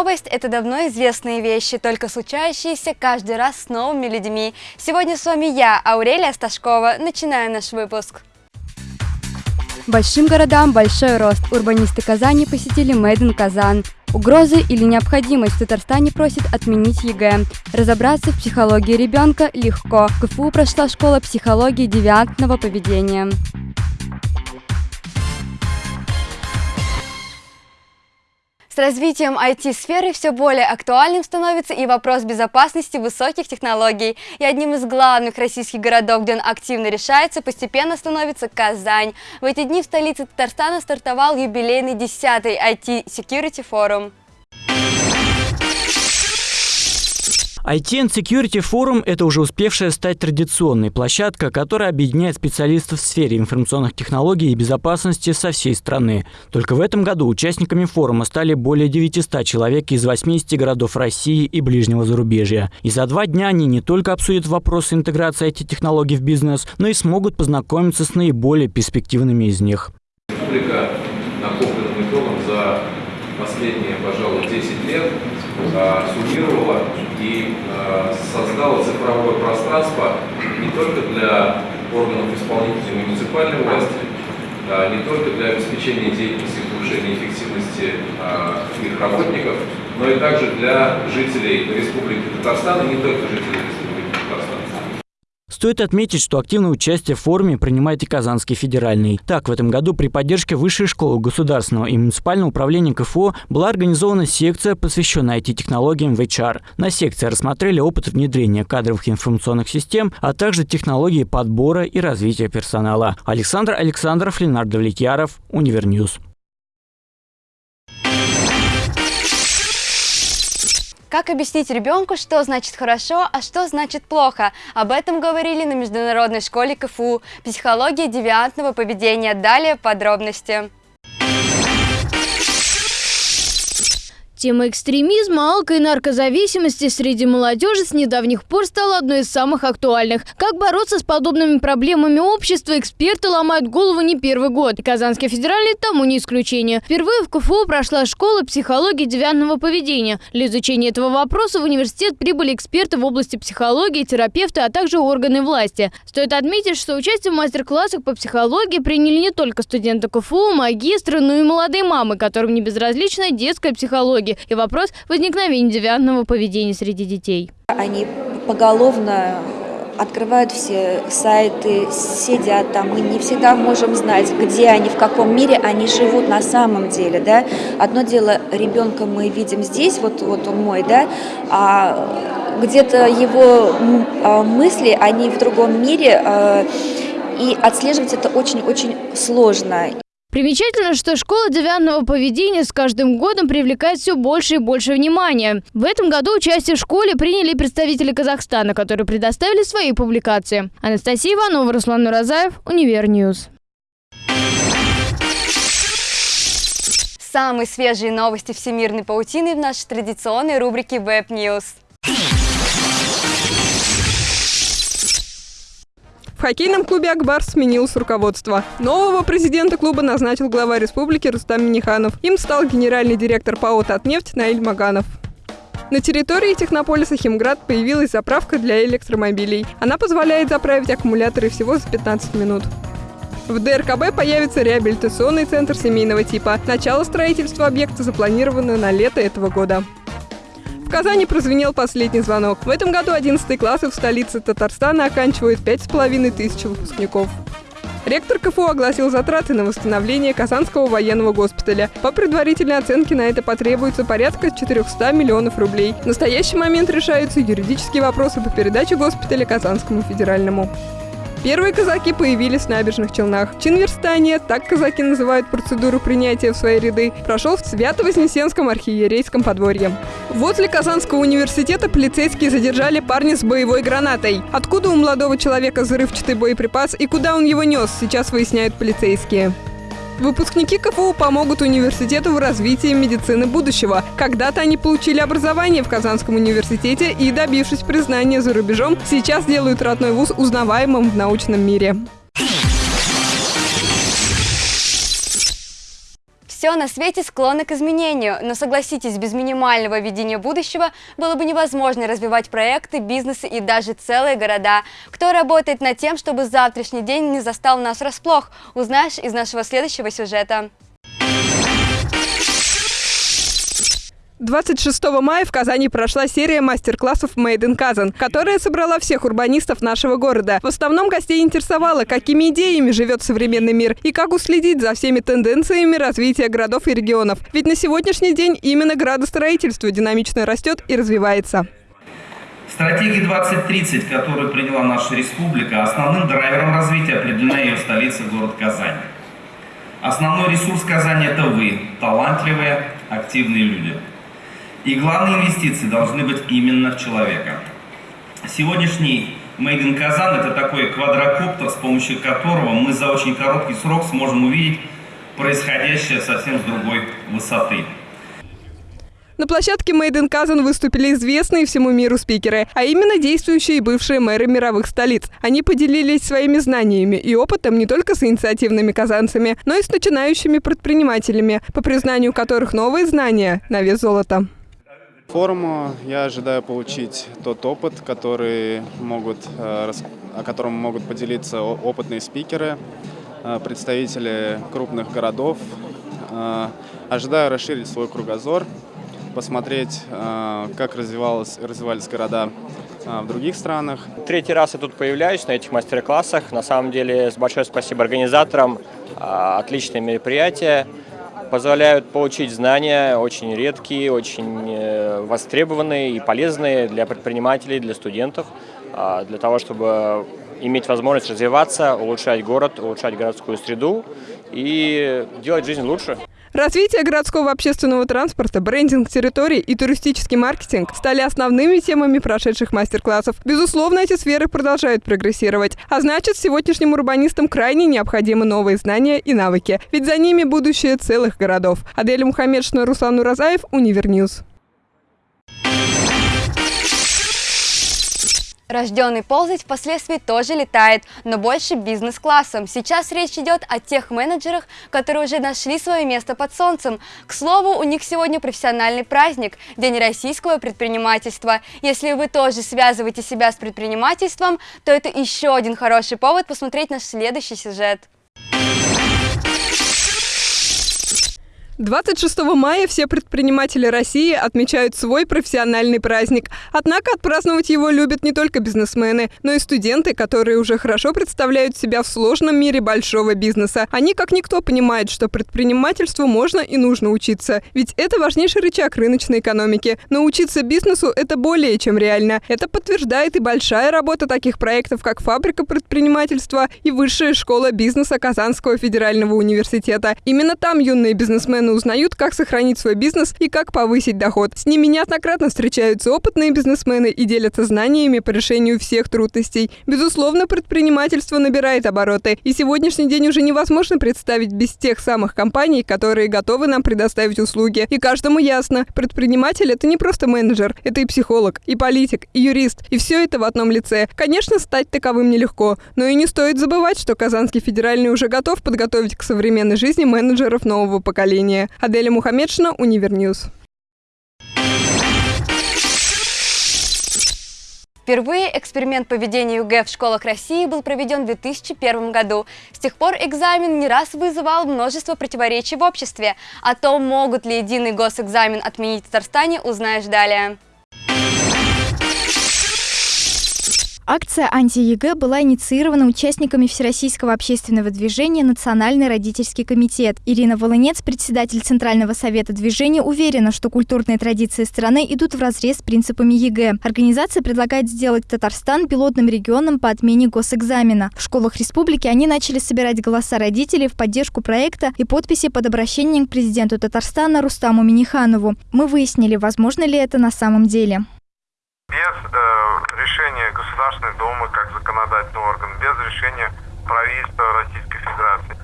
новость – это давно известные вещи, только случающиеся каждый раз с новыми людьми. Сегодня с вами я, Аурелия Сташкова. Начинаем наш выпуск. Большим городам большой рост. Урбанисты Казани посетили in Казан. Угрозы или необходимость в Татарстане просит отменить ЕГЭ. Разобраться в психологии ребенка легко. В КФУ прошла школа психологии девиантного поведения. Развитием IT-сферы все более актуальным становится и вопрос безопасности высоких технологий. И одним из главных российских городов, где он активно решается, постепенно становится Казань. В эти дни в столице Татарстана стартовал юбилейный 10-й IT-Security форум. IT and Security Forum – это уже успевшая стать традиционной площадка, которая объединяет специалистов в сфере информационных технологий и безопасности со всей страны. Только в этом году участниками форума стали более 900 человек из 80 городов России и ближнего зарубежья. И за два дня они не только обсудят вопросы интеграции IT-технологий в бизнес, но и смогут познакомиться с наиболее перспективными из них. Республика накопленным за последние, пожалуй, 10 лет а, суммировала и а, создала цифровое пространство не только для органов исполнительной муниципальной власти, а, не только для обеспечения деятельности и повышения эффективности их работников, но и также для жителей Республики Татарстан, и не только жителей Республики Стоит отметить, что активное участие в форуме принимает и Казанский федеральный. Так, в этом году при поддержке Высшей школы государственного и муниципального управления КФУ была организована секция, посвященная IT-технологиям в HR. На секции рассмотрели опыт внедрения кадровых информационных систем, а также технологии подбора и развития персонала. Александр Александров, Ленардо Влетьяров, Univer News. Как объяснить ребенку, что значит хорошо, а что значит плохо? Об этом говорили на Международной школе КФУ «Психология девиантного поведения». Далее подробности. Тема экстремизма, алко- и наркозависимости среди молодежи с недавних пор стала одной из самых актуальных. Как бороться с подобными проблемами общества, эксперты ломают голову не первый год. И Казанский федеральный тому не исключение. Впервые в КФУ прошла школа психологии девиантного поведения. Для изучения этого вопроса в университет прибыли эксперты в области психологии, терапевты, а также органы власти. Стоит отметить, что участие в мастер-классах по психологии приняли не только студенты КФУ, магистры, но и молодые мамы, которым не безразлична детская психология психологи и вопрос возникновения девиантного поведения среди детей. Они поголовно открывают все сайты, сидят там. Мы не всегда можем знать, где они, в каком мире они живут на самом деле. Да? Одно дело, ребенка мы видим здесь, вот, вот он мой, да, а где-то его а, мысли, они в другом мире, а, и отслеживать это очень-очень сложно. Примечательно, что школа девиантного поведения с каждым годом привлекает все больше и больше внимания. В этом году участие в школе приняли представители Казахстана, которые предоставили свои публикации. Анастасия Иванова, Руслан Нуразаев, Univer News. Самые свежие новости всемирной паутины в нашей традиционной рубрике Web News. В хоккейном клубе «Акбар» сменилось руководство. Нового президента клуба назначил глава республики Рустам Миниханов. Им стал генеральный директор ПАО «Татнефть» Наиль Маганов. На территории технополиса «Химград» появилась заправка для электромобилей. Она позволяет заправить аккумуляторы всего за 15 минут. В ДРКБ появится реабилитационный центр семейного типа. Начало строительства объекта запланировано на лето этого года. В Казани прозвенел последний звонок. В этом году 11 классы в столице Татарстана оканчивают 5,5 тысяч выпускников. Ректор КФУ огласил затраты на восстановление Казанского военного госпиталя. По предварительной оценке на это потребуется порядка 400 миллионов рублей. В настоящий момент решаются юридические вопросы по передаче госпиталя Казанскому федеральному. Первые казаки появились в набережных Челнах. Чинверстание, так казаки называют процедуру принятия в свои ряды, прошел в Свято-Вознесенском архиерейском подворье. Возле Казанского университета полицейские задержали парня с боевой гранатой. Откуда у молодого человека взрывчатый боеприпас и куда он его нес, сейчас выясняют полицейские. Выпускники КФУ помогут университету в развитии медицины будущего. Когда-то они получили образование в Казанском университете и, добившись признания за рубежом, сейчас делают родной вуз узнаваемым в научном мире. Все на свете склонно к изменению, но согласитесь, без минимального видения будущего было бы невозможно развивать проекты, бизнесы и даже целые города. Кто работает над тем, чтобы завтрашний день не застал нас врасплох, узнаешь из нашего следующего сюжета. 26 мая в Казани прошла серия мастер-классов Made in Kazan, которая собрала всех урбанистов нашего города. В основном гостей интересовало, какими идеями живет современный мир и как уследить за всеми тенденциями развития городов и регионов. Ведь на сегодняшний день именно градостроительство динамично растет и развивается. Стратегия 2030, которую приняла наша республика, основным драйвером развития определена ее столица, город Казань. Основной ресурс Казани – это вы, талантливые, активные люди. И главные инвестиции должны быть именно в человека. Сегодняшний Made in Казан – это такой квадрокоптер, с помощью которого мы за очень короткий срок сможем увидеть происходящее совсем с другой высоты. На площадке Made in Kazan выступили известные всему миру спикеры, а именно действующие и бывшие мэры мировых столиц. Они поделились своими знаниями и опытом не только с инициативными казанцами, но и с начинающими предпринимателями, по признанию которых новые знания на вес золота. Форуму я ожидаю получить тот опыт, который могут, э, о котором могут поделиться опытные спикеры, э, представители крупных городов. Э, ожидаю расширить свой кругозор, посмотреть, как развивалось, развивались города в других странах. Третий раз я тут появляюсь на этих мастер-классах. На самом деле, большое спасибо организаторам. Отличное мероприятие позволяют получить знания очень редкие, очень э, востребованные и полезные для предпринимателей, для студентов, а, для того, чтобы иметь возможность развиваться, улучшать город, улучшать городскую среду и делать жизнь лучше. Развитие городского общественного транспорта, брендинг территорий и туристический маркетинг стали основными темами прошедших мастер-классов. Безусловно, эти сферы продолжают прогрессировать. А значит, сегодняшним урбанистам крайне необходимы новые знания и навыки. Ведь за ними будущее целых городов. Адель Мухаммедшина, Руслан Уразаев, Univer News. Рожденный ползать впоследствии тоже летает, но больше бизнес-классом. Сейчас речь идет о тех менеджерах, которые уже нашли свое место под солнцем. К слову, у них сегодня профессиональный праздник – День российского предпринимательства. Если вы тоже связываете себя с предпринимательством, то это еще один хороший повод посмотреть наш следующий сюжет. 26 мая все предприниматели России отмечают свой профессиональный праздник. Однако отпраздновать его любят не только бизнесмены, но и студенты, которые уже хорошо представляют себя в сложном мире большого бизнеса. Они как никто понимают, что предпринимательству можно и нужно учиться. Ведь это важнейший рычаг рыночной экономики. Научиться бизнесу – это более чем реально. Это подтверждает и большая работа таких проектов, как «Фабрика предпринимательства» и Высшая школа бизнеса Казанского федерального университета. Именно там юные бизнесмены постепенно узнают, как сохранить свой бизнес и как повысить доход. С ними неоднократно встречаются опытные бизнесмены и делятся знаниями по решению всех трудностей. Безусловно, предпринимательство набирает обороты, и сегодняшний день уже невозможно представить без тех самых компаний, которые готовы нам предоставить услуги. И каждому ясно, предприниматель – это не просто менеджер, это и психолог, и политик, и юрист, и все это в одном лице. Конечно, стать таковым нелегко, но и не стоит забывать, что Казанский федеральный уже готов подготовить к современной жизни менеджеров нового поколения. Аделя Мухаммедшина, Univer News. Впервые эксперимент по ведению ЕГЭ в школах России был проведен в 2001 году. С тех пор экзамен не раз вызывал множество противоречий в обществе. О том, могут ли единый госэкзамен отменить в Татарстане, узнаешь далее. Акция «Анти-ЕГЭ» была инициирована участниками Всероссийского общественного движения «Национальный родительский комитет». Ирина Волынец, председатель Центрального совета движения, уверена, что культурные традиции страны идут вразрез с принципами ЕГЭ. Организация предлагает сделать Татарстан пилотным регионом по отмене госэкзамена. В школах республики они начали собирать голоса родителей в поддержку проекта и подписи под обращением к президенту Татарстана Рустаму Миниханову. Мы выяснили, возможно ли это на самом деле. Без э, решения Государственной Думы как законодательный орган, без решения правительства Российской Федерации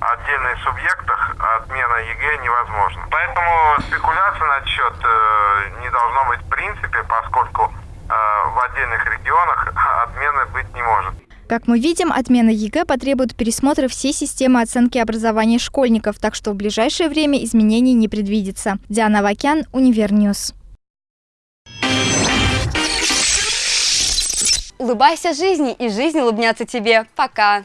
отдельных субъектах отмена ЕГЭ невозможна. Поэтому спекуляция насчет э, не должно быть в принципе, поскольку э, в отдельных регионах отмены быть не может. Как мы видим, отмена ЕГЭ потребует пересмотра всей системы оценки образования школьников, так что в ближайшее время изменений не предвидится. Диана Вакян, Univer News. Улыбайся жизни, и жизнь улыбнется тебе. Пока!